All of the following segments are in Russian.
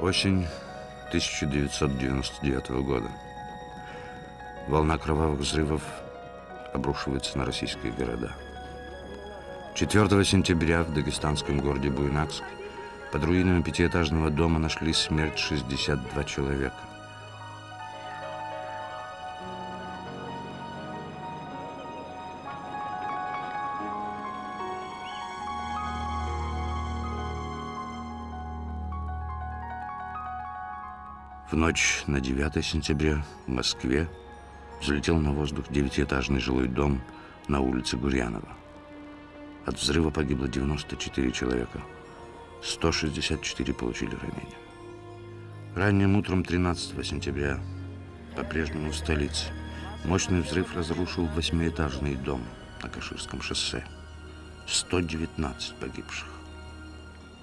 Осень 1999 года. Волна кровавых взрывов обрушивается на российские города. 4 сентября в дагестанском городе Буйнакск под руинами пятиэтажного дома нашли смерть 62 человека. Ночь на 9 сентября в Москве взлетел на воздух девятиэтажный жилой дом на улице Гурьянова. От взрыва погибло 94 человека. 164 получили ранения. Ранним утром 13 сентября, по-прежнему в столице, мощный взрыв разрушил восьмиэтажный дом на Каширском шоссе. 119 погибших.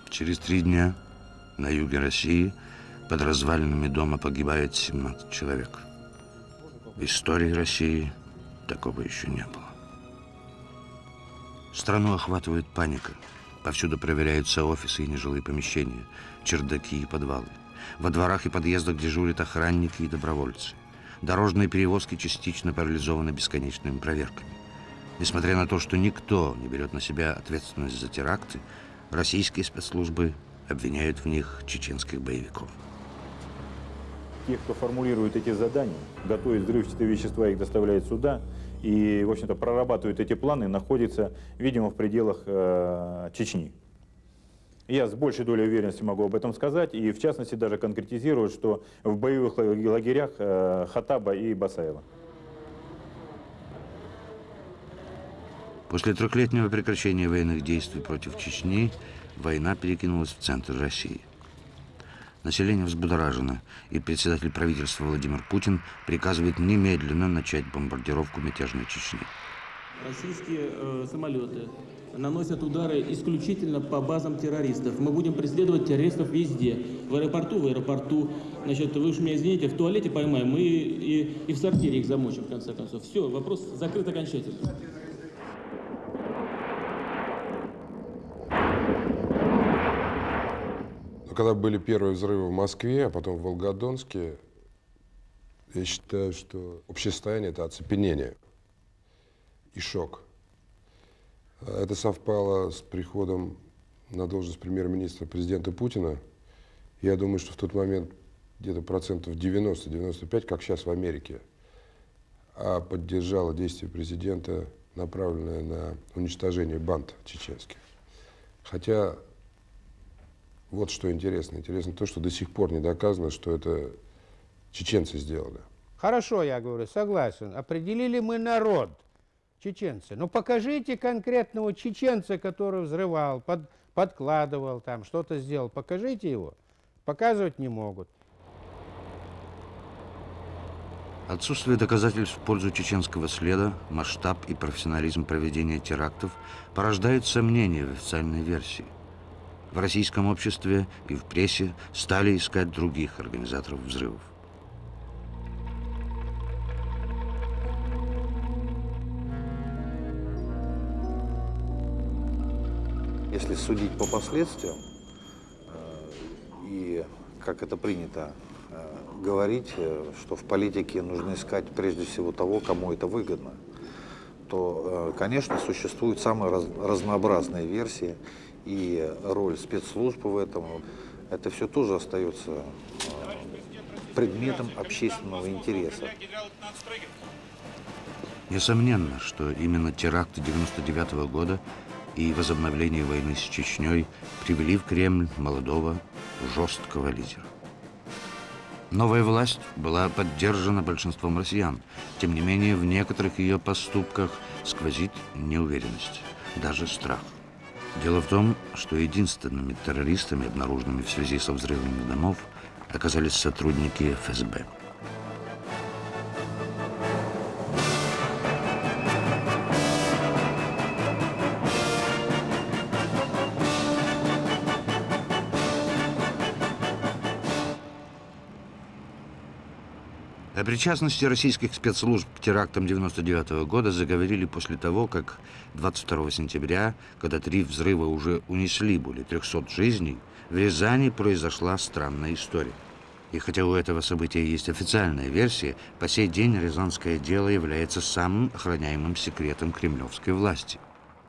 Через три дня на юге России – под развалинами дома погибает 17 человек. В истории России такого еще не было. Страну охватывает паника. Повсюду проверяются офисы и нежилые помещения, чердаки и подвалы. Во дворах и подъездах дежурят охранники и добровольцы. Дорожные перевозки частично парализованы бесконечными проверками. Несмотря на то, что никто не берет на себя ответственность за теракты, российские спецслужбы обвиняют в них чеченских боевиков те, кто формулирует эти задания, готовит взрывчатые вещества, их доставляет сюда, и, в общем-то, прорабатывают эти планы, находится, видимо, в пределах э, Чечни. Я с большей долей уверенности могу об этом сказать, и в частности даже конкретизирую, что в боевых лагерях э, Хатаба и Басаева. После трехлетнего прекращения военных действий против Чечни война перекинулась в центр России – Население взбудоражено, и председатель правительства Владимир Путин приказывает немедленно начать бомбардировку мятежной Чечни. Российские э, самолеты наносят удары исключительно по базам террористов. Мы будем преследовать террористов везде. В аэропорту, в аэропорту. Значит, вы уж меня извините, в туалете поймаем, и, и, и в сортире их замочим, в конце концов. Все, вопрос закрыт окончательно. Когда были первые взрывы в Москве, а потом в Волгодонске, я считаю, что общее состояние – это оцепенение и шок. Это совпало с приходом на должность премьер-министра президента Путина. Я думаю, что в тот момент где-то процентов 90-95, как сейчас в Америке, а поддержало действия президента, направленное на уничтожение банд чеченских. Хотя вот что интересно. Интересно то, что до сих пор не доказано, что это чеченцы сделали. Хорошо, я говорю, согласен. Определили мы народ, чеченцы. Ну покажите конкретного чеченца, который взрывал, под, подкладывал, там что-то сделал. Покажите его. Показывать не могут. Отсутствие доказательств в пользу чеченского следа, масштаб и профессионализм проведения терактов порождают сомнения в официальной версии в российском обществе и в прессе стали искать других организаторов взрывов. Если судить по последствиям, э, и как это принято э, говорить, э, что в политике нужно искать прежде всего того, кому это выгодно, то, конечно, существуют самые разнообразные версии и роль спецслужб в этом, это все тоже остается э, предметом общественного интереса. Несомненно, что именно теракты 99 -го года и возобновление войны с Чечней привели в Кремль молодого, жесткого лидера. Новая власть была поддержана большинством россиян. Тем не менее, в некоторых ее поступках сквозит неуверенность, даже страх. Дело в том, что единственными террористами, обнаруженными в связи со взрывами домов, оказались сотрудники ФСБ. Причастности российских спецслужб к терактам 99 -го года заговорили после того, как 22 сентября, когда три взрыва уже унесли более 300 жизней, в Рязани произошла странная история. И хотя у этого события есть официальная версия, по сей день Рязанское дело является самым охраняемым секретом кремлевской власти.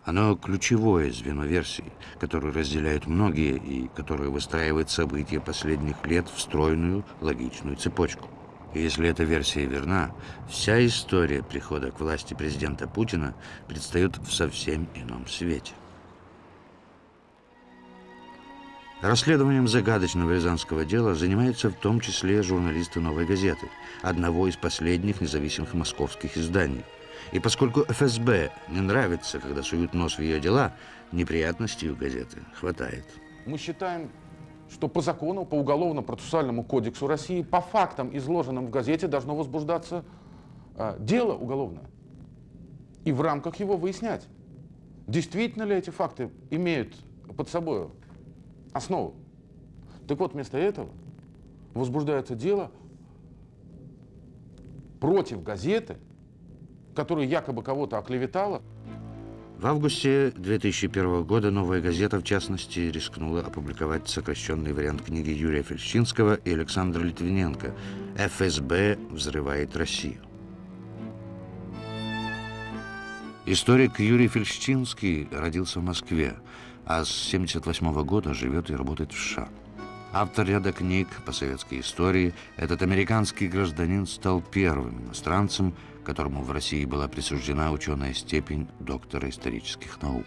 Оно ключевое звено версии, которую разделяют многие и которое выстраивает события последних лет в стройную логичную цепочку. И если эта версия верна, вся история прихода к власти президента Путина предстает в совсем ином свете. Расследованием загадочного рязанского дела занимаются в том числе журналисты «Новой газеты», одного из последних независимых московских изданий. И поскольку ФСБ не нравится, когда суют нос в ее дела, неприятностей у газеты хватает. Мы считаем, что по закону, по Уголовно-процессуальному кодексу России, по фактам, изложенным в газете, должно возбуждаться э, дело уголовное. И в рамках его выяснять, действительно ли эти факты имеют под собой основу. Так вот, вместо этого возбуждается дело против газеты, которая якобы кого-то оклеветала. В августе 2001 года «Новая газета», в частности, рискнула опубликовать сокращенный вариант книги Юрия Фельдщинского и Александра Литвиненко «ФСБ взрывает Россию». Историк Юрий Фельдщинский родился в Москве, а с 1978 года живет и работает в США. Автор ряда книг по советской истории, этот американский гражданин стал первым иностранцем, которому в России была присуждена ученая степень доктора исторических наук.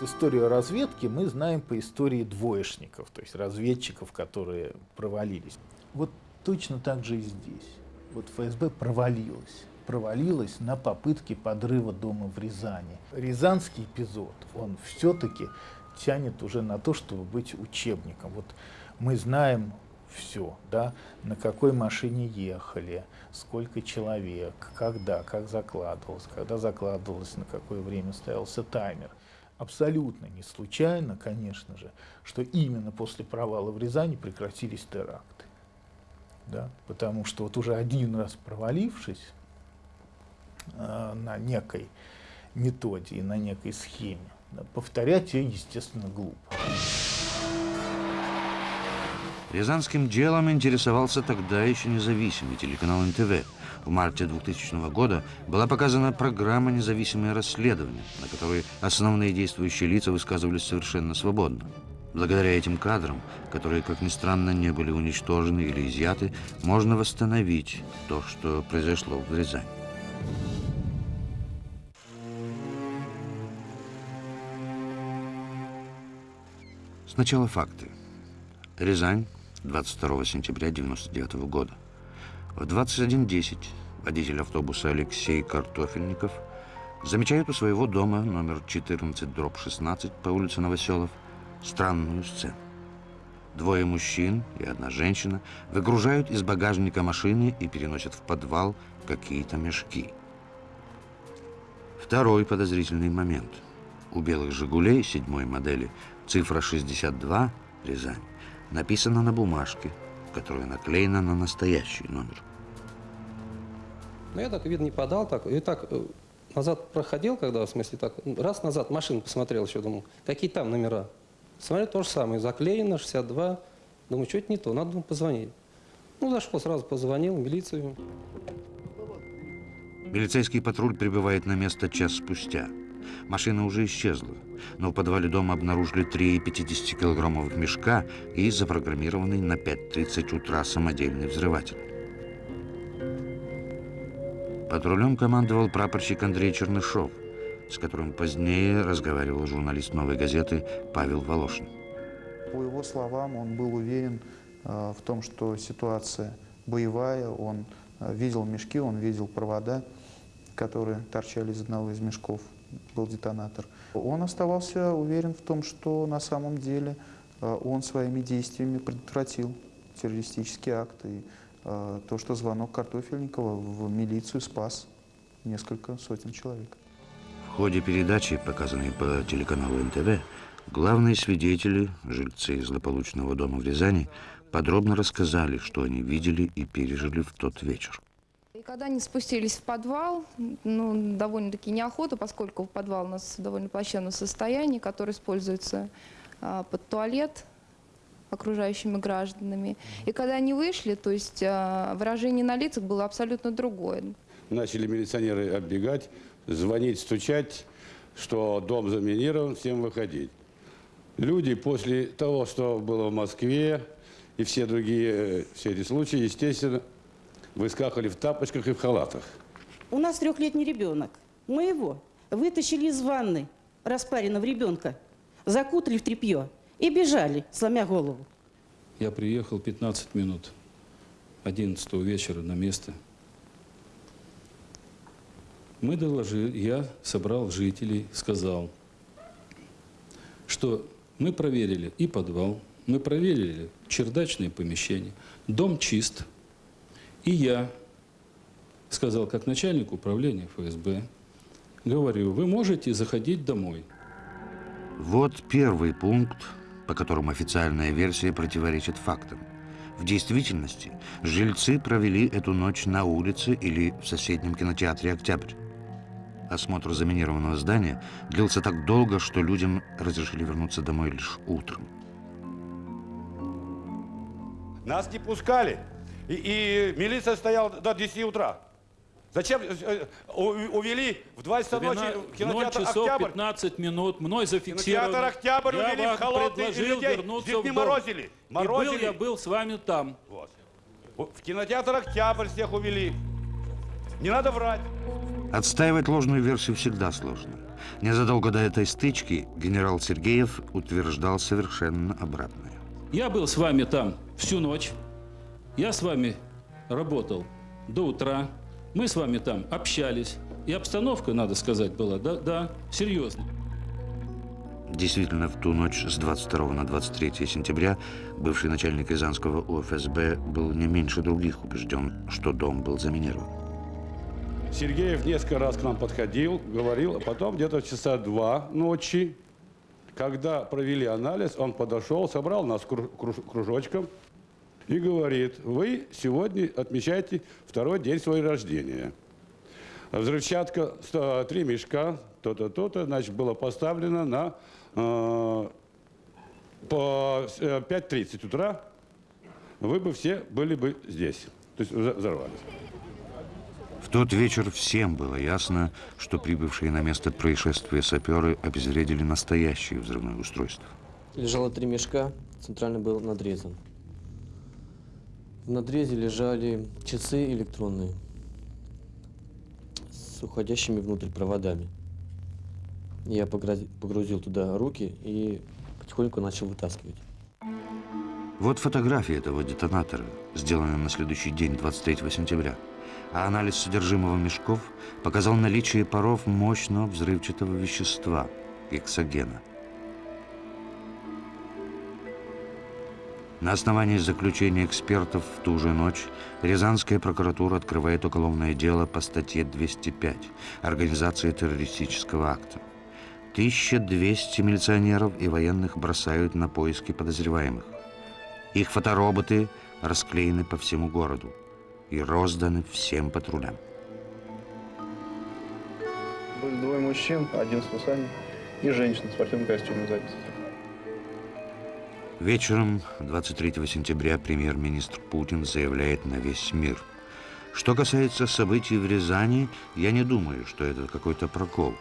Историю разведки мы знаем по истории двоечников, то есть разведчиков, которые провалились. Вот точно так же и здесь. Вот ФСБ провалилась. Провалилась на попытке подрыва дома в Рязани. Рязанский эпизод, он все-таки тянет уже на то, чтобы быть учебником. Вот мы знаем все, да, на какой машине ехали, сколько человек, когда, как закладывалось, когда закладывалось, на какое время ставился таймер. Абсолютно не случайно, конечно же, что именно после провала в Рязани прекратились теракты. Да? Потому что вот уже один раз провалившись э, на некой методе и на некой схеме, да, повторять ее, естественно, глупо. Рязанским делом интересовался тогда еще независимый телеканал НТВ. В марте 2000 года была показана программа «Независимое расследование», на которой основные действующие лица высказывались совершенно свободно. Благодаря этим кадрам, которые, как ни странно, не были уничтожены или изъяты, можно восстановить то, что произошло в Рязани. Сначала факты. Рязань, 22 сентября 1999 года. В 21.10 водитель автобуса Алексей Картофельников замечает у своего дома номер 14 дробь 16 по улице Новоселов странную сцену. Двое мужчин и одна женщина выгружают из багажника машины и переносят в подвал какие-то мешки. Второй подозрительный момент. У белых «Жигулей» седьмой модели цифра 62 Рязань написано на бумажке, которая наклеена на настоящий номер. Ну, я так, видно, не подал, так, и так э, назад проходил, когда, в смысле, так, раз назад машину посмотрел еще, думал, какие там номера. Смотрю, то же самое, заклеено, 62. Думаю, что-то не то, надо думаю, позвонить. Ну, зашел, сразу позвонил в милицию. Милицейский патруль прибывает на место час спустя. Машина уже исчезла, но в подвале дома обнаружили три 50-килограммовых мешка и запрограммированный на 5.30 утра самодельный взрыватель. Патрулем командовал прапорщик Андрей Чернышов, с которым позднее разговаривал журналист «Новой газеты» Павел Волошин. По его словам, он был уверен э, в том, что ситуация боевая, он э, видел мешки, он видел провода, которые торчали из одного из мешков был детонатор. Он оставался уверен в том, что на самом деле э, он своими действиями предотвратил террористический акт. И э, то, что звонок Картофельникова в милицию спас несколько сотен человек. В ходе передачи, показанной по телеканалу НТВ, главные свидетели, жильцы злополучного дома в Рязани, подробно рассказали, что они видели и пережили в тот вечер. Когда они спустились в подвал, ну, довольно-таки неохота, поскольку подвал у нас в довольно плачевном состоянии, который используется а, под туалет окружающими гражданами. И когда они вышли, то есть а, выражение на лицах было абсолютно другое. Начали милиционеры оббегать, звонить, стучать, что дом заминирован, всем выходить. Люди после того, что было в Москве и все другие, э, все эти случаи, естественно, выскакивали в тапочках и в халатах. У нас трехлетний ребенок. Мы его вытащили из ванны, распаренного ребенка, закутали в тряпье и бежали, сломя голову. Я приехал 15 минут 11 вечера на место. Мы доложили, я собрал жителей, сказал, что мы проверили и подвал, мы проверили чердачные помещения, дом чист. И я сказал, как начальник управления ФСБ, говорю, вы можете заходить домой. Вот первый пункт, по которому официальная версия противоречит фактам. В действительности жильцы провели эту ночь на улице или в соседнем кинотеатре «Октябрь». Осмотр заминированного здания длился так долго, что людям разрешили вернуться домой лишь утром. Нас не пускали. И, и милиция стояла до 10 утра. Зачем э, э, увели в 2 часа ночи 0 кинотеатр часов «Октябрь»? 15 минут, мной зафиксировано. Кинотеатр «Октябрь» я увели в холодный, и предложил людей вернуться в дом. морозили. И был Морозили. я был с вами там. Вот. В кинотеатр «Октябрь» всех увели. Не надо врать. Отстаивать ложную версию всегда сложно. Незадолго до этой стычки генерал Сергеев утверждал совершенно обратное. Я был с вами там всю ночь. Я с вами работал до утра. Мы с вами там общались. И обстановка, надо сказать, была, да, да, серьезная. Действительно, в ту ночь с 22 на 23 сентября бывший начальник Рязанского УФСБ был не меньше других убежден, что дом был заминирован. Сергеев несколько раз к нам подходил, говорил, а потом где-то в часа два ночи, когда провели анализ, он подошел, собрал нас кру- круж- кружочком и говорит, вы сегодня отмечаете второй день своего рождения. Взрывчатка, три мешка, то-то, то-то, значит, было поставлено на э, по э, 5.30 утра, вы бы все были бы здесь, то есть взорвались. В тот вечер всем было ясно, что прибывшие на место происшествия саперы обезвредили настоящее взрывное устройство. Лежало три мешка, центральный был надрезан. В надрезе лежали часы электронные с уходящими внутрь проводами. Я погрузил туда руки и потихоньку начал вытаскивать. Вот фотография этого детонатора, сделанная на следующий день, 23 сентября. А анализ содержимого мешков показал наличие паров мощного взрывчатого вещества – гексогена. На основании заключения экспертов в ту же ночь Рязанская прокуратура открывает уголовное дело по статье 205 «Организация террористического акта». 1200 милиционеров и военных бросают на поиски подозреваемых. Их фотороботы расклеены по всему городу и розданы всем патрулям. Были двое мужчин, один с усами и женщина в спортивном костюме сзади. Вечером 23 сентября премьер-министр Путин заявляет на весь мир. Что касается событий в Рязани, я не думаю, что это какой-то прокол.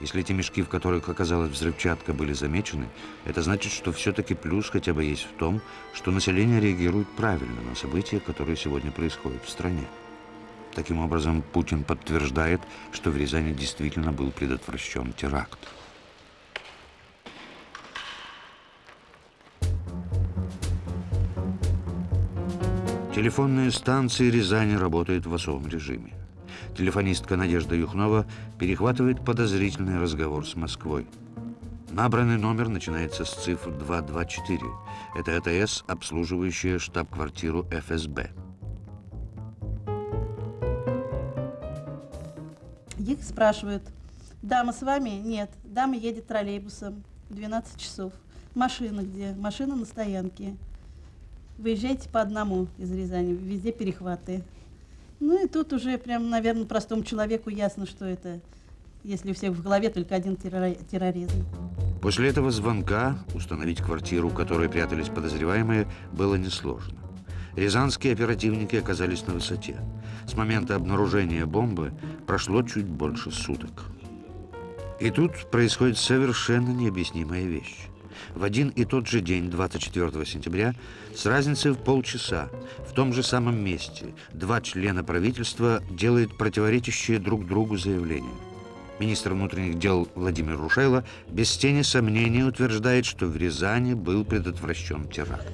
Если эти мешки, в которых оказалась взрывчатка, были замечены, это значит, что все-таки плюс хотя бы есть в том, что население реагирует правильно на события, которые сегодня происходят в стране. Таким образом, Путин подтверждает, что в Рязани действительно был предотвращен теракт. Телефонные станции Рязани работают в особом режиме. Телефонистка Надежда Юхнова перехватывает подозрительный разговор с Москвой. Набранный номер начинается с цифр 224. Это ЭТС, обслуживающая штаб-квартиру ФСБ. Их спрашивают, дама с вами? Нет. Дама едет троллейбусом. 12 часов. Машина где? Машина на стоянке. Выезжайте по одному из Рязани. Везде перехваты. Ну и тут уже прям, наверное, простому человеку ясно, что это, если у всех в голове только один террори- терроризм. После этого звонка установить квартиру, в которой прятались подозреваемые, было несложно. Рязанские оперативники оказались на высоте. С момента обнаружения бомбы прошло чуть больше суток. И тут происходит совершенно необъяснимая вещь. В один и тот же день, 24 сентября, с разницей в полчаса, в том же самом месте, два члена правительства делают противоречащие друг другу заявления. Министр внутренних дел Владимир Рушайло без тени сомнения утверждает, что в Рязани был предотвращен теракт.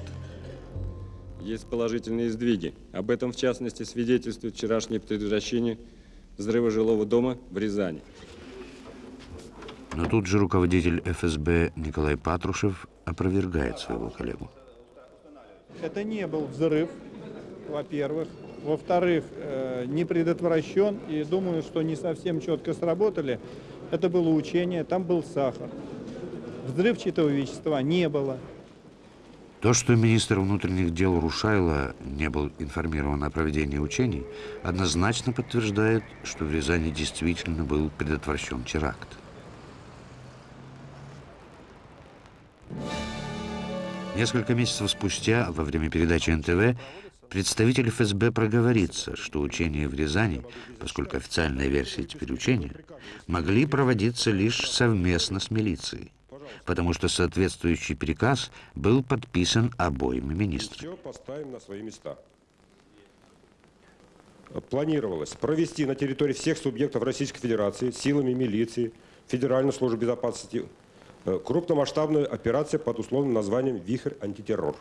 Есть положительные сдвиги. Об этом, в частности, свидетельствует вчерашнее предотвращение взрыва жилого дома в Рязани. Но тут же руководитель ФСБ Николай Патрушев опровергает своего коллегу. Это не был взрыв, во-первых. Во-вторых, э, не предотвращен, и думаю, что не совсем четко сработали. Это было учение, там был сахар. Взрывчатого вещества не было. То, что министр внутренних дел Рушайло не был информирован о проведении учений, однозначно подтверждает, что в Рязани действительно был предотвращен теракт. Несколько месяцев спустя, во время передачи НТВ, представитель ФСБ проговорится, что учения в Рязани, поскольку официальная версия теперь учения, могли проводиться лишь совместно с милицией, потому что соответствующий приказ был подписан обоими министрами. Все поставим на свои места. Планировалось провести на территории всех субъектов Российской Федерации силами милиции, Федеральной службы безопасности э, крупномасштабную операцию под условным названием «Вихрь антитеррор».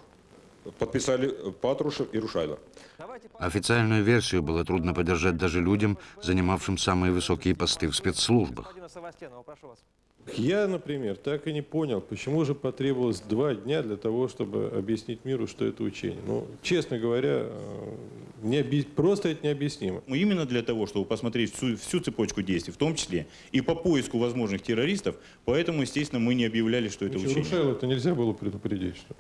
Подписали э, Патрушев и Рушайло. Официальную версию было трудно поддержать даже людям, занимавшим самые высокие посты в спецслужбах. Я, например, так и не понял, почему же потребовалось два дня для того, чтобы объяснить миру, что это учение. Ну, честно говоря, э, не объ- просто это необъяснимо. Мы именно для того, чтобы посмотреть всю, всю цепочку действий, в том числе и по поиску возможных террористов, поэтому, естественно, мы не объявляли, что это Ничего, учение. Рушайло это нельзя было предупредить, что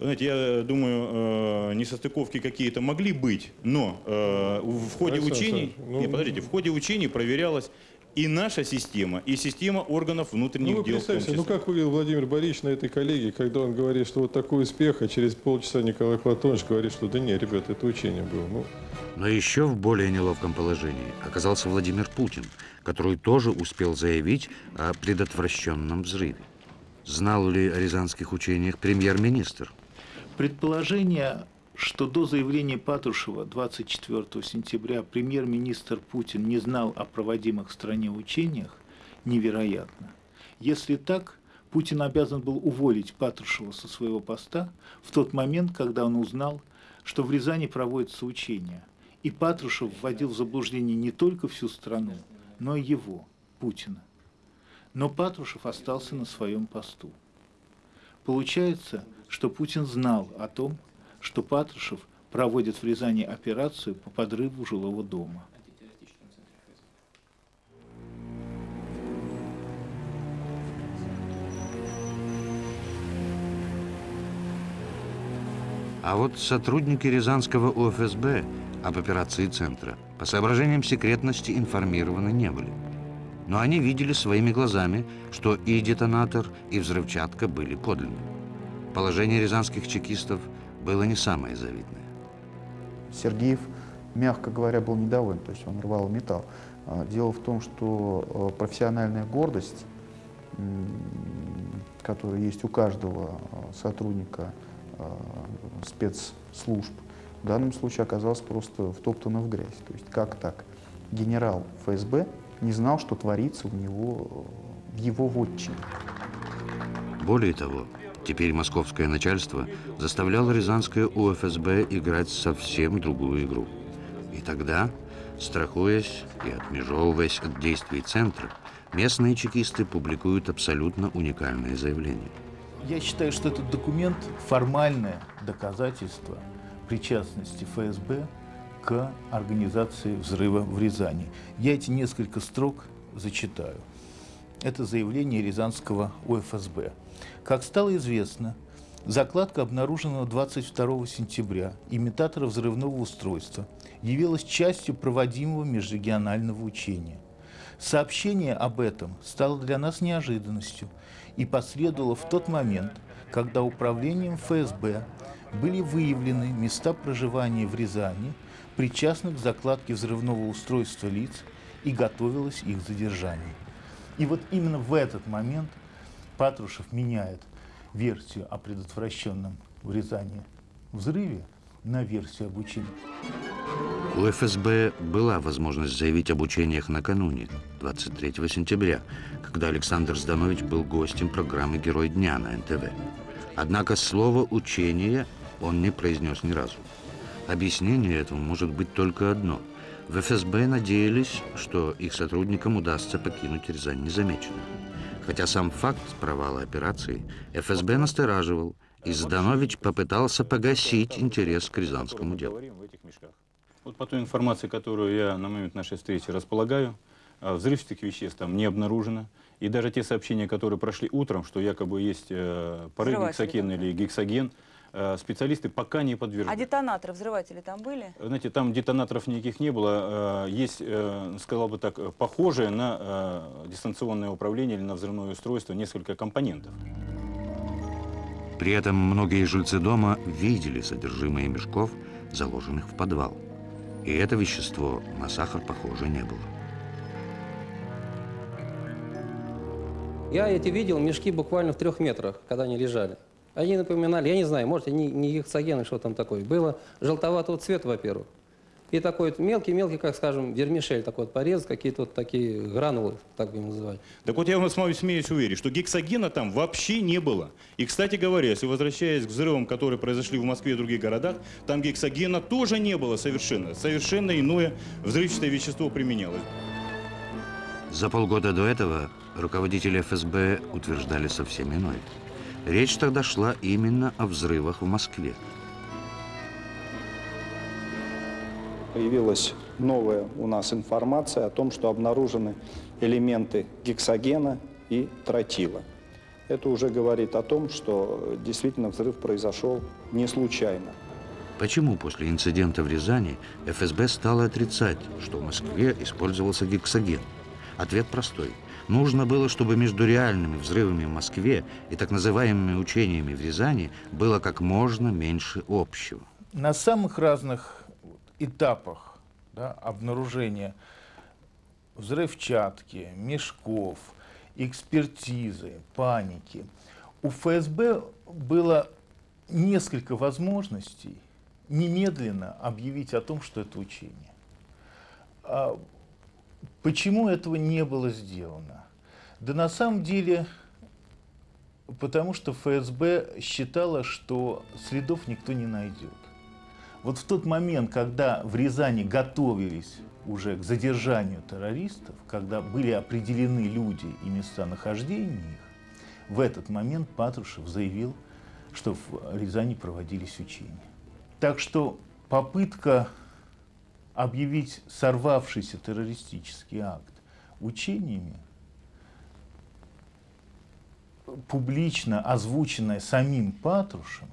Знаете, я думаю, э, несостыковки какие-то могли быть, но э, в ходе Александр учений, ну- не, подождите, в ходе учений проверялась и наша система, и система органов внутренних Ну, вы дел. представьте, ну как выглядел Владимир Борисович на этой коллегии, когда он говорит, что вот такой успех, а через полчаса Николай Платонович говорит, что да не, ребята, это учение было. Ну, Но еще в более неловком положении оказался Владимир Путин, который тоже успел заявить о предотвращенном взрыве. Знал ли о рязанских учениях премьер-министр? Предположение, что до заявления Патрушева 24 сентября премьер-министр Путин не знал о проводимых в стране учениях, невероятно. Если так, Путин обязан был уволить Патрушева со своего поста в тот момент, когда он узнал, что в Рязани проводятся учения. И Патрушев вводил в заблуждение не только всю страну, но и его, Путина. Но Патрушев остался на своем посту. Получается, что Путин знал о том, что Патрушев проводит в Рязани операцию по подрыву жилого дома. А вот сотрудники Рязанского УФСБ об операции Центра по соображениям секретности информированы не были. Но они видели своими глазами, что и детонатор, и взрывчатка были подлинны. Положение рязанских чекистов было не самое завидное. Сергеев, мягко говоря, был недоволен, то есть он рвал металл. А, Дело в том, что э, профессиональная гордость, которая есть у каждого э, сотрудника спецслужб, в данном случае оказалась просто втоптана в грязь. То есть как так? Генерал ФСБ не знал, что творится у него в его вотчине. Более того, теперь московское начальство заставляло рязанское УФСБ играть совсем другую игру. И тогда, страхуясь и отмежевываясь от действий Центра, местные чекисты публикуют абсолютно уникальное заявление. Я считаю, что этот документ – формальное доказательство причастности ФСБ к организации взрыва в Рязани. Я эти несколько строк зачитаю. Это заявление Рязанского УФСБ. Как стало известно, закладка обнаружена 22 сентября имитатора взрывного устройства явилась частью проводимого межрегионального учения. Сообщение об этом стало для нас неожиданностью и последовало в тот момент, когда управлением ФСБ были выявлены места проживания в Рязани, причастных к закладке взрывного устройства лиц, и готовилось их задержание. И вот именно в этот момент Патрушев меняет версию о предотвращенном в Рязани взрыве на версию об учении. У ФСБ была возможность заявить об учениях накануне, 23 сентября, когда Александр Зданович был гостем программы «Герой дня» на НТВ. Однако слово «учение» он не произнес ни разу. Объяснение этому может быть только одно. В ФСБ надеялись, что их сотрудникам удастся покинуть Рязань незамеченным. Хотя сам факт провала операции ФСБ настораживал, и Зданович попытался погасить интерес к рязанскому делу. Вот по той информации, которую я на момент нашей встречи располагаю, а, взрывчатых веществ там не обнаружено. И даже те сообщения, которые прошли утром, что якобы есть э, порыв гексоген или гексоген, специалисты пока не А подтвердили. детонаторы, взрыватели там были? Знаете, там детонаторов никаких не было. Э, Есть, э, сказал бы так, э, похожее на э, дистанционное управление или на взрывное устройство несколько компонентов. При этом многие жильцы дома видели содержимое мешков, заложенных в подвал. И это вещество на сахар похоже не было. Я эти видел мешки буквально в трех метрах, когда они лежали. Они напоминали, я не знаю, может, не, не гексоген, что там такое. Было желтоватого цвета, во-первых. И такой вот мелкий-мелкий, как скажем, вермишель, такой вот порез, какие-то вот такие гранулы, так будем называть. Так вот я вам смеюсь уверить, что гексогена там вообще не было. И, кстати говоря, если возвращаясь к взрывам, которые произошли в Москве и других городах, там гексогена тоже не было совершенно. Совершенно иное взрывчатое вещество применялось. За полгода до этого руководители ФСБ утверждали совсем иное. Речь тогда шла именно о взрывах в Москве. Появилась новая у нас информация о том, что обнаружены элементы гексогена и тротила. Это уже говорит о том, что действительно взрыв произошел не случайно. Почему после инцидента в Рязани ФСБ стало отрицать, что в Москве использовался гексоген? Ответ простой. Нужно было, чтобы между реальными взрывами в Москве и так называемыми учениями в Рязани было как можно меньше общего. На самых разных этапах да, обнаружения взрывчатки, мешков, экспертизы, паники у ФСБ было несколько возможностей немедленно объявить о том, что это учение. Почему этого не было сделано? Да на самом деле, потому что ФСБ считала, что следов никто не найдет. Вот в тот момент, когда в Рязани готовились уже к задержанию террористов, когда были определены люди и места нахождения их, в этот момент Патрушев заявил, что в Рязани проводились учения. Так что попытка объявить сорвавшийся террористический акт учениями, публично озвученная самим Патрушевым,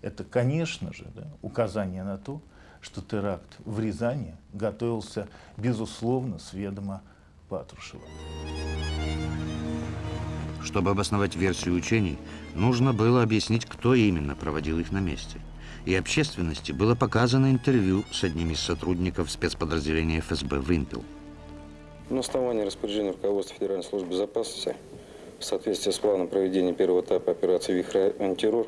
это, конечно же, да, указание на то, что теракт в Рязани готовился, безусловно, с ведома Патрушева. Чтобы обосновать версию учений, нужно было объяснить, кто именно проводил их на месте. И общественности было показано интервью с одним из сотрудников спецподразделения ФСБ «Вымпел». На основании распоряжения руководства Федеральной службы безопасности в соответствии с планом проведения первого этапа операции «Вихрь антитеррор»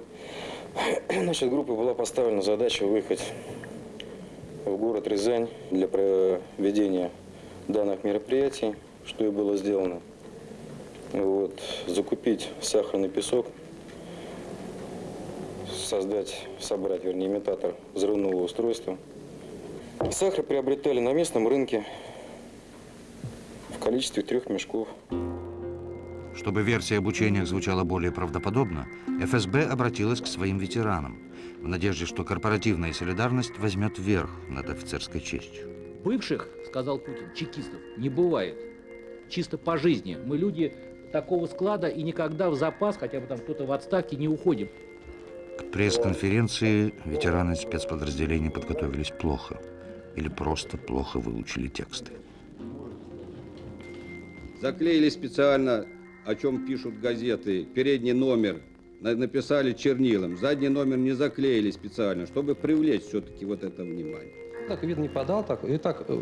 Значит, группа была поставлена задача выехать в город Рязань для проведения данных мероприятий, что и было сделано. Вот, закупить сахарный песок, создать, собрать, вернее, имитатор взрывного устройства. Сахар приобретали на местном рынке в количестве трех мешков. Чтобы версия об учениях звучала более правдоподобно, ФСБ обратилась к своим ветеранам в надежде, что корпоративная солидарность возьмет верх над офицерской честью. Бывших, сказал Путин, чекистов не бывает. Чисто по жизни. Мы люди такого склада и никогда в запас, хотя бы там кто-то в отставке, не уходим. К пресс-конференции ветераны спецподразделений подготовились плохо. или просто плохо выучили тексты. Заклеили специально, о чем пишут газеты, передний номер на- написали чернилом, задний номер не заклеили специально, чтобы привлечь все-таки вот это внимание. Так вид не подал, так и так э,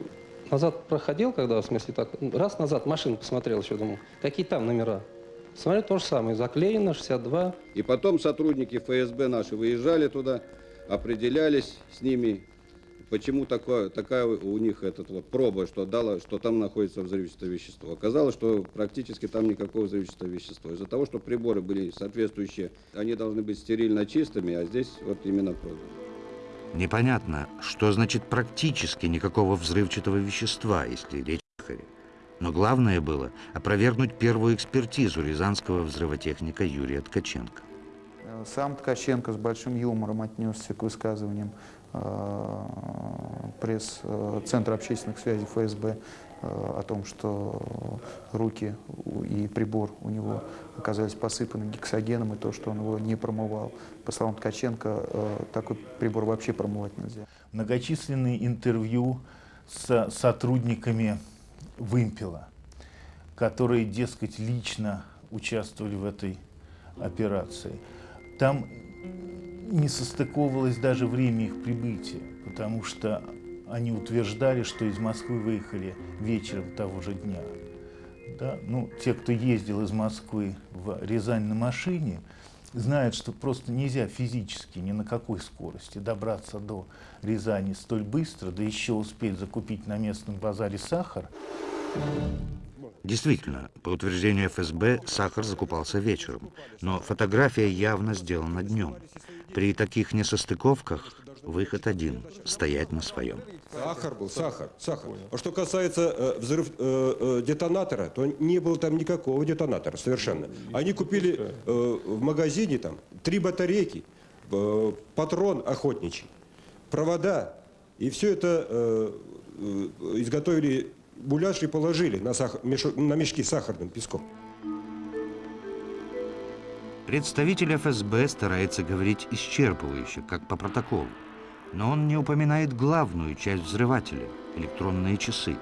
назад проходил, когда, в смысле, так раз назад машину посмотрел еще, думал, какие там номера. Смотрю, то же самое, заклеено, 62. И потом сотрудники ФСБ наши выезжали туда, определялись с ними, почему такое, такая у них этот вот проба, что дала, что там находится взрывчатое вещество. Оказалось, что практически там никакого взрывчатого вещества. Из-за того, что приборы были соответствующие, они должны быть стерильно чистыми, а здесь вот именно проба. Непонятно, что значит практически никакого взрывчатого вещества, если речь. Но главное было опровергнуть первую экспертизу рязанского взрывотехника Юрия Ткаченко. Э, Сам Ткаченко с большим юмором отнесся к высказываниям э, пресс-центра общественных связей ФСБ э, о том, что руки и прибор у него оказались посыпаны гексогеном, и то, что он его не промывал. По словам Ткаченко, э, такой прибор вообще промывать нельзя. Многочисленные интервью с сотрудниками «Вымпела», которые, дескать, лично участвовали в этой операции. Там не состыковывалось даже время их прибытия, потому что они утверждали, что из Москвы выехали вечером того же дня. Да? Ну, те, кто ездил из Москвы в Рязань на машине, знают, что просто нельзя физически ни на какой скорости добраться до Рязани столь быстро, да еще успеть закупить на местном базаре сахар. Действительно, по утверждению ФСБ, сахар закупался вечером, но фотография явно сделана днем. При таких несостыковках выход один – стоять на своем. Сахар был, сахар, сахар. А что касается э, взрыв э, э, детонатора, то не было там никакого детонатора совершенно. Они купили э, в магазине там три батарейки, э, патрон охотничий, провода, и все это э, э, изготовили гуляш и положили на, сах- на мешки с сахарным песком. Представитель ФСБ старается говорить исчерпывающе, как по протоколу. Но он не упоминает главную часть взрывателя – электронные часы.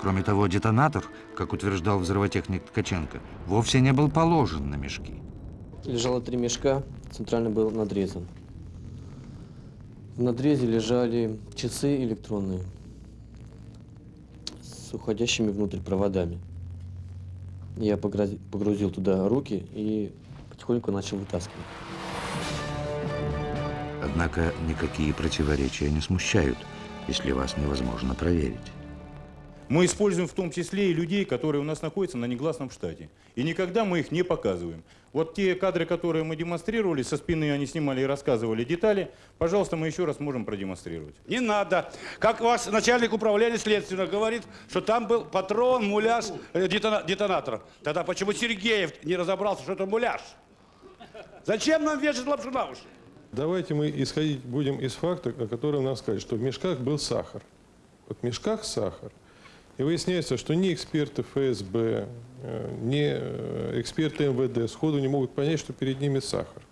Кроме того, детонатор, как утверждал взрывотехник Ткаченко, вовсе не был положен на мешки. Лежало три мешка, центральный был надрезан. В надрезе лежали часы электронные с уходящими внутрь проводами. Я погрузил туда руки и потихоньку начал вытаскивать. Однако никакие противоречия не смущают, если вас невозможно проверить. Мы используем в том числе и людей, которые у нас находятся на негласном штате. И никогда мы их не показываем. Вот те кадры, которые мы демонстрировали, со спины они снимали и рассказывали детали, пожалуйста, мы еще раз можем продемонстрировать. Не надо. Как ваш начальник управления следственного говорит, что там был патрон, муляж э, детона- детонатора. Тогда почему Сергеев не разобрался, что это муляж? Зачем нам вешать лапшу на уши? Давайте мы исходить будем из факта, о котором нам сказали, что в мешках был сахар. Вот в мешках сахар. И выясняется, что ни эксперты ФСБ, э, ни э, эксперты МВД сходу не могут понять, что перед ними сахар.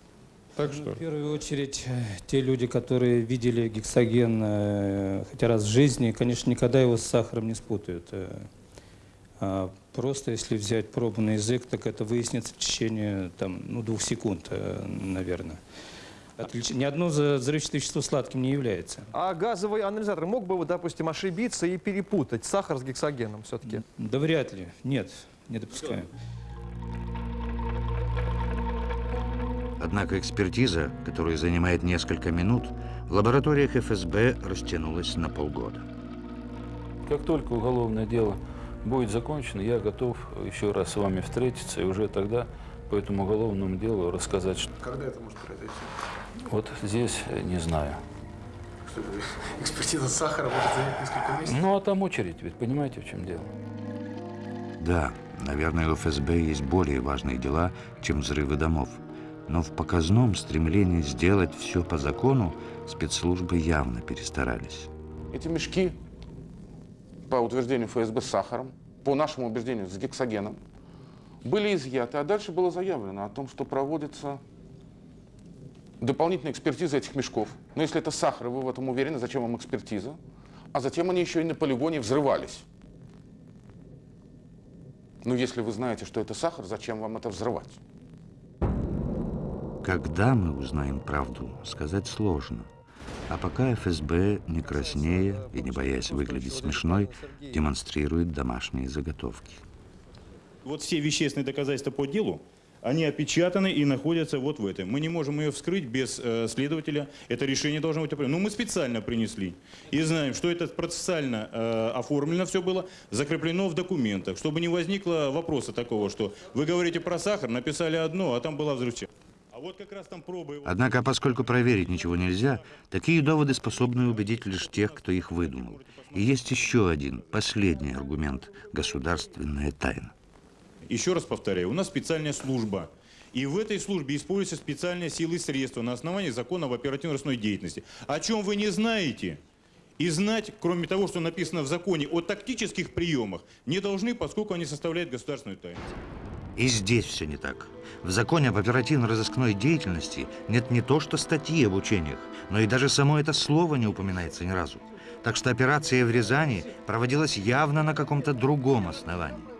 Так что... В первую очередь, э, те люди, которые видели гексоген хотя раз в жизни, конечно, никогда его с сахаром не спутают. А Просто если взять пробу на язык, так это выяснится в течение там, ну, двух секунд, наверное. Отлич- Ни одно взрывчатое вещество сладким не является. А газовый анализатор мог бы, допустим, ошибиться и перепутать сахар с гексогеном все-таки? Да вряд ли. Нет, не допускаем. Однако экспертиза, которая занимает несколько минут, в лабораториях ФСБ растянулась на полгода. Как только уголовное дело будет закончено, я готов еще раз с вами встретиться и уже тогда по этому уголовному делу рассказать, что Когда это может произойти? Вот здесь э, не знаю. Экспертиза сахара может занять несколько месяцев? Ну а там очередь, ведь понимаете, в чем дело? Да, наверное, у ФСБ есть более важные дела, чем взрывы домов. Но в показном стремлении сделать все по закону спецслужбы явно перестарались. Эти мешки, по утверждению ФСБ, с сахаром, по нашему убеждению, с гексогеном, были изъяты, а дальше было заявлено о том, что проводится дополнительная экспертиза этих мешков. Но если это сахар, и вы в этом уверены, зачем вам экспертиза? а затем они еще и на полигоне взрывались. Ну, если вы знаете, что это сахар, зачем вам это взрывать? Когда мы узнаем правду, сказать сложно. А пока ФСБ, не краснея и не боясь выглядеть смешной, демонстрирует домашние заготовки. Вот все вещественные доказательства по делу, они опечатаны и находятся вот в этом. Мы не можем ее вскрыть без э, следователя. Это решение должно быть определено. Ну, мы специально принесли. И знаем, что это процессуально э, оформлено все было, закреплено в документах, чтобы не возникло вопроса такого, что вы говорите про сахар, написали одно, а там была взрывчатка. А. Однако, поскольку проверить ничего нельзя, такие доводы способны убедить лишь тех, кто их выдумал. И есть еще один, последний аргумент – государственная тайна. Еще раз повторяю, у нас специальная служба. И в этой службе используются специальные силы и средства на основании закона об оперативно-розыскной деятельности. О чем вы не знаете, и знать, кроме того, что написано в законе о тактических приемах, не должны, поскольку они составляют государственную тайну. И здесь все не так. В законе об оперативно-розыскной деятельности нет не то что статьи об учениях, но и даже само это слово не упоминается ни разу. Так что операция в Рязани проводилась явно на каком-то другом основании.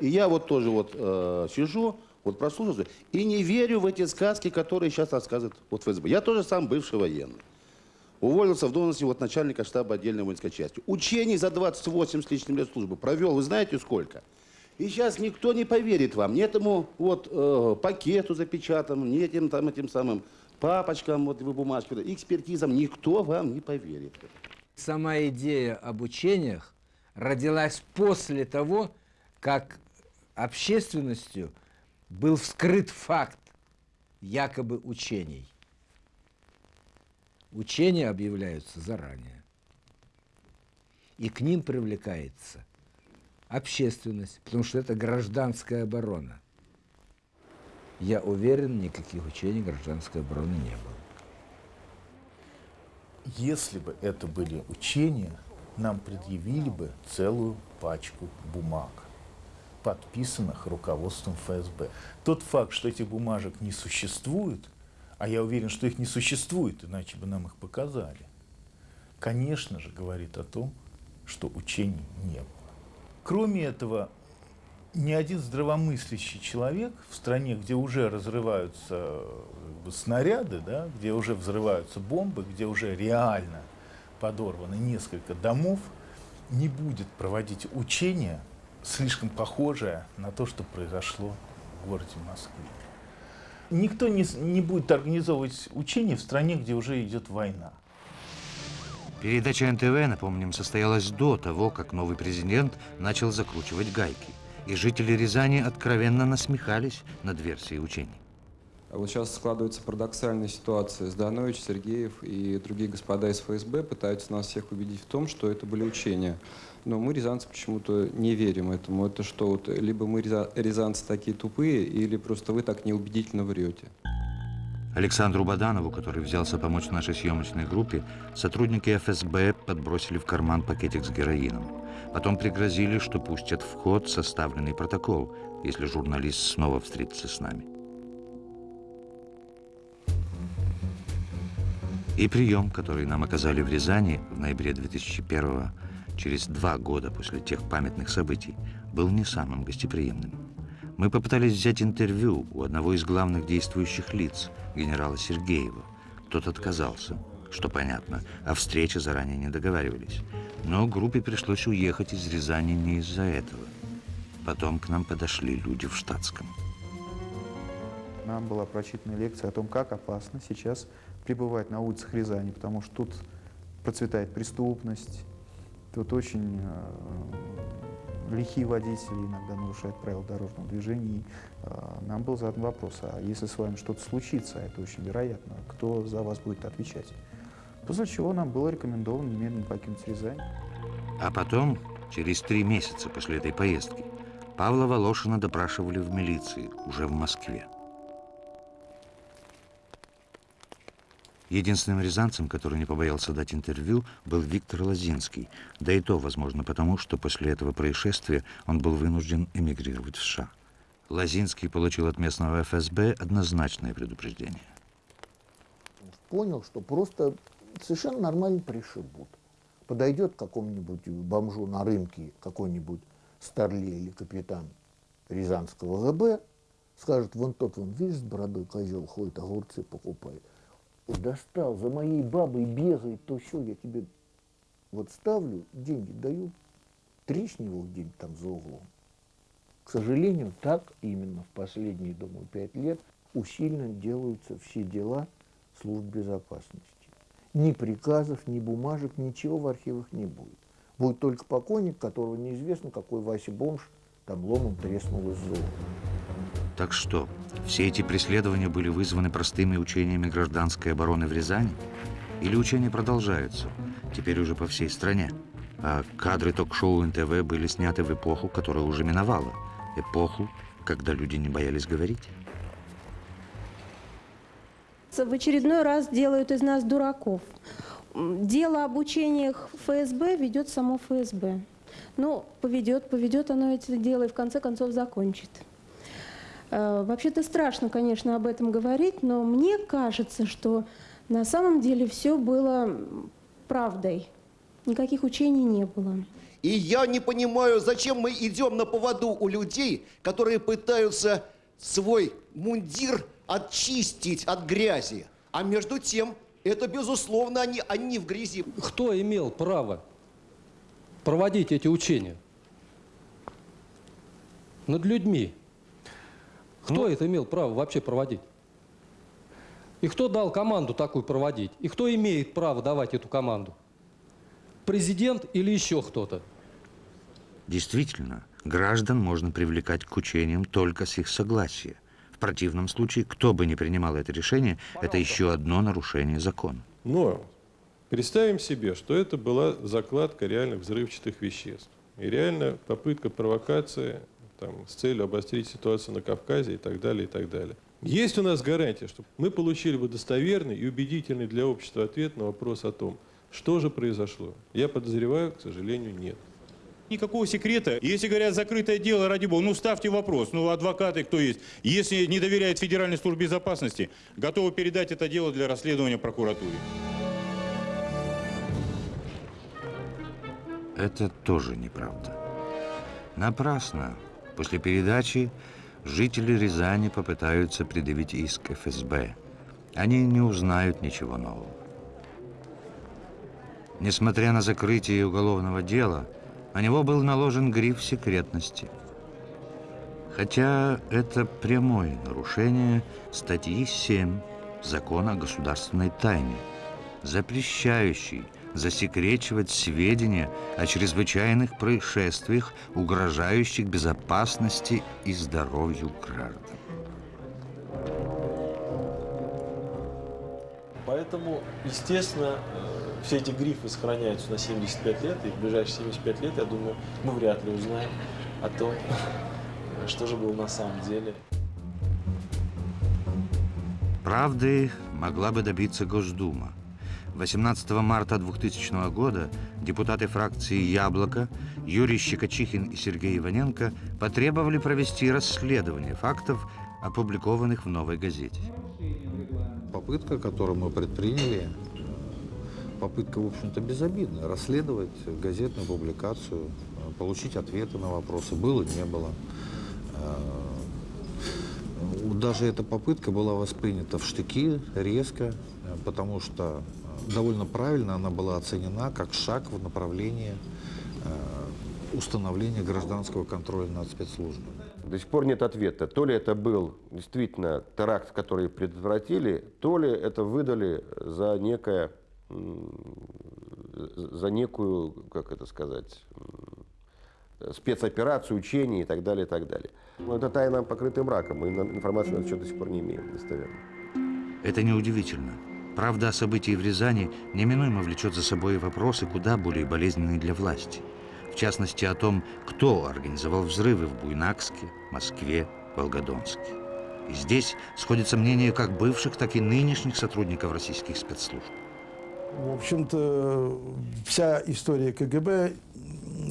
И я вот тоже вот э, сижу, вот прослушиваю, и не верю в эти сказки, которые сейчас рассказывают вот ФСБ. Я тоже сам бывший военный. Уволился в должности вот начальника штаба отдельной воинской части. Учений за 28 с лишним лет службы провел, вы знаете сколько? И сейчас никто не поверит вам, ни этому вот э, пакету запечатанному, ни этим там этим самым папочкам, вот вы бумажки, экспертизам, никто вам не поверит. Сама идея об учениях родилась после того, как общественностью был вскрыт факт якобы учений. Учения объявляются заранее. И к ним привлекается общественность, потому что это гражданская оборона. Я уверен, никаких учений гражданской обороны не было. Если бы это были учения, нам предъявили бы целую пачку бумаг, подписанных руководством ФСБ. Тот факт, что этих бумажек не существует, а я уверен, что их не существует, иначе бы нам их показали, конечно же, говорит о том, что учений не было. Кроме этого, ни один здравомыслящий человек в стране, где уже разрываются бы, снаряды, да, где уже взрываются бомбы, где уже реально подорваны несколько домов, не будет проводить учения, слишком похожее на то, что произошло в городе Москве. Никто не, не будет организовывать учения в стране, где уже идет война. Передача НТВ, напомним, состоялась до того, как новый президент начал закручивать гайки. И жители Рязани откровенно насмехались над версией учений. А вот сейчас складывается парадоксальная ситуация. Зданович, Сергеев и другие господа из ФСБ пытаются нас всех убедить в том, что это были учения. Но мы, рязанцы, почему-то не верим этому. Это что, вот, либо мы, рязанцы, такие тупые, или просто вы так неубедительно врете. Александру Баданову, который взялся помочь нашей съемочной группе, сотрудники ФСБ подбросили в карман пакетик с героином. Потом пригрозили, что пустят в ход составленный протокол, если журналист снова встретится с нами. И прием, который нам оказали в Рязани в ноябре 2001 через два года после тех памятных событий, был не самым гостеприимным. Мы попытались взять интервью у одного из главных действующих лиц, генерала Сергеева. Тот отказался, что понятно, о встрече заранее не договаривались. Но группе пришлось уехать из Рязани не из-за этого. Потом к нам подошли люди в штатском. Нам была прочитана лекция о том, как опасно сейчас пребывать на улицах Рязани, потому что тут процветает преступность, тут очень э, лихие водители иногда нарушают правила дорожного движения. Э, нам был задан вопрос, а если с вами что-то случится, а это очень вероятно, кто за вас будет отвечать? После чего нам было рекомендовано немедленно покинуть Рязань. А потом, через три месяца после этой поездки, Павла Волошина допрашивали в милиции, уже в Москве. Единственным рязанцем, который не побоялся дать интервью, был Виктор Лозинский. Да и то, возможно, потому, что после этого происшествия он был вынужден эмигрировать в США. Лозинский получил от местного ФСБ однозначное предупреждение. Понял, что просто совершенно нормально пришибут. Подойдет к какому-нибудь бомжу на рынке какой-нибудь старлей или капитан Рязанского ГБ, скажет, вон тот, вон, видишь, с бородой козел ходит, огурцы покупает. Достал, за моей бабой бегает, то все, я тебе вот ставлю, деньги даю, тресни его где-нибудь там за углом. К сожалению, так именно в последние, думаю, пять лет усиленно делаются все дела служб безопасности. Ни приказов, ни бумажек, ничего в архивах не будет. Будет только покойник, которого неизвестно, какой Вася бомж там ломом треснул из зоны. Так что, все эти преследования были вызваны простыми учениями гражданской обороны в Рязани? Или учения продолжаются, теперь уже по всей стране? А кадры ток-шоу НТВ были сняты в эпоху, которая уже миновала. Эпоху, когда люди не боялись говорить. В очередной раз делают из нас дураков. Дело об учениях ФСБ ведет само ФСБ. Ну, поведет, поведет оно это дело и в конце концов закончит. Э, Вообще-то страшно, конечно, об этом говорить, но мне кажется, что на самом деле все было правдой. Никаких учений не было. И я не понимаю, зачем мы идем на поводу у людей, которые пытаются свой мундир очистить от грязи. А между тем, это, безусловно, они, они в грязи. Кто имел право проводить эти учения? Над людьми. Кто это имел право вообще проводить? И кто дал команду такую проводить? И кто имеет право давать эту команду? Президент или еще кто-то? Действительно, граждан можно привлекать к учениям только с их согласия. В противном случае, кто бы ни принимал это решение, это еще одно нарушение закона. Но представим себе, что это была закладка реальных взрывчатых веществ. И реально попытка провокации там, с целью обострить ситуацию на Кавказе и так далее, и так далее. Есть у нас гарантия, что мы получили бы достоверный и убедительный для общества ответ на вопрос о том, что же произошло. Я подозреваю, к сожалению, нет. Никакого секрета. Если говорят закрытое дело, ради бога, ну ставьте вопрос. Ну адвокаты кто есть? Если не доверяет Федеральной службе безопасности, готовы передать это дело для расследования прокуратуре. Это тоже неправда. Напрасно. После передачи жители Рязани попытаются предъявить иск ФСБ. Они не узнают ничего нового. Несмотря на закрытие уголовного дела, на него был наложен гриф секретности. Хотя это прямое нарушение статьи 7 Закона о государственной тайне, запрещающей засекречивать сведения о чрезвычайных происшествиях, угрожающих безопасности и здоровью граждан. Поэтому, естественно, э, все эти грифы сохраняются на 75 лет, и в ближайшие 75 лет, я думаю, мы вряд ли узнаем о том, что же было на самом деле. Правды могла бы добиться Госдума. 18 марта 2000 года депутаты фракции «Яблоко» Юрий Щекочихин и Сергей Иваненко потребовали провести расследование фактов, опубликованных в «Новой газете». Попытка, которую мы предприняли, попытка, в общем-то, безобидная. Расследовать газетную публикацию, получить ответы на вопросы. Было, не было. Э, Даже эта попытка была воспринята в штыки резко, э, потому что довольно правильно она была оценена как шаг в направлении э, установления гражданского контроля над спецслужбами. До сих пор нет ответа. То ли это был действительно теракт, который предотвратили, то ли это выдали за некое, за некую, как это сказать, спецоперацию, учение и так далее, и так далее. Но это тайна покрытая мраком, мы информации на счет до сих пор не имеем достоверно. Это неудивительно. Правда о событии в Рязани неминуемо влечет за собой вопросы куда более болезненные для власти. В частности, о том, кто организовал взрывы в Буйнакске, Москве, Волгодонске. И здесь сходится мнение как бывших, так и нынешних сотрудников российских спецслужб. В общем-то, вся история КГБ,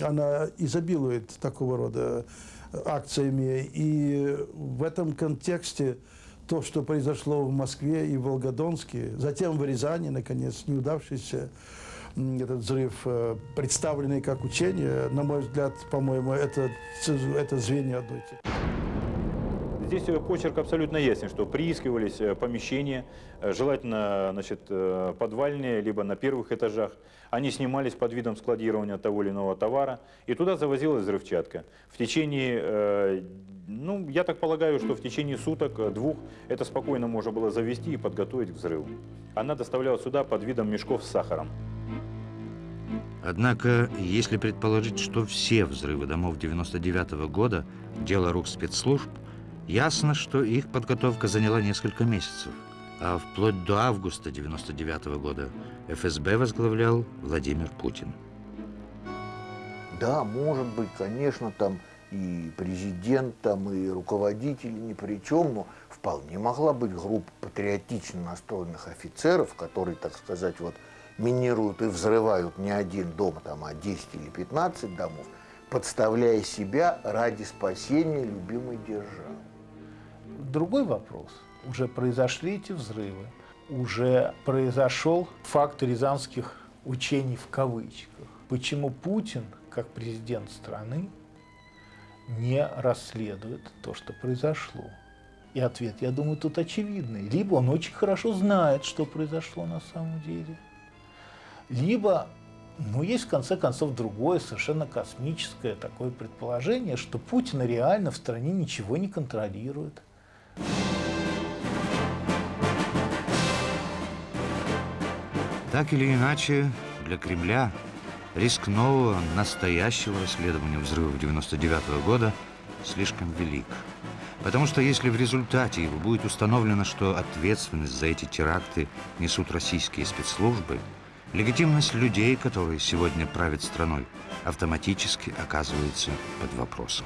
она изобилует такого рода акциями. И в этом контексте то, что произошло в Москве и в Волгодонске, затем в Рязани, наконец, неудавшийся этот взрыв, э, представленный как учение, на мой взгляд, по-моему, это, это звенья одной цепи. Здесь э, почерк абсолютно ясен, что приискивались э, помещения, э, желательно значит, подвальные, либо на первых этажах. Они снимались под видом складирования того или иного товара, и туда завозилась взрывчатка. В течение, ну, я так полагаю, что в течение суток, двух, это спокойно можно было завести и подготовить к взрыву. Она доставлялась сюда под видом мешков с сахаром. Однако, если предположить, что все взрывы домов 99 -го года – дело рук спецслужб, ясно, что их подготовка заняла несколько месяцев. А вплоть до августа 99 -го года ФСБ возглавлял Владимир Путин. Да, может быть, конечно, там и президент, там и руководители ни при чем, но вполне могла быть группа патриотично настроенных офицеров, которые, так сказать, вот минируют и взрывают не один дом, там, а 10 или 15 домов, подставляя себя ради спасения любимой державы. Другой вопрос. Уже произошли эти взрывы, уже произошел факт рязанских учений в кавычках. Почему Путин, как президент страны, не расследует то, что произошло? И ответ, я думаю, тут очевидный. Либо он очень хорошо знает, что произошло на самом деле, либо, ну, есть в конце концов другое, совершенно космическое такое предположение, что Путин реально в стране ничего не контролирует. Так или иначе, для Кремля риск нового, настоящего расследования взрывов 99 -го года слишком велик. Потому что если в результате его будет установлено, что ответственность за эти теракты несут российские спецслужбы, легитимность людей, которые сегодня правят страной, автоматически оказывается под вопросом.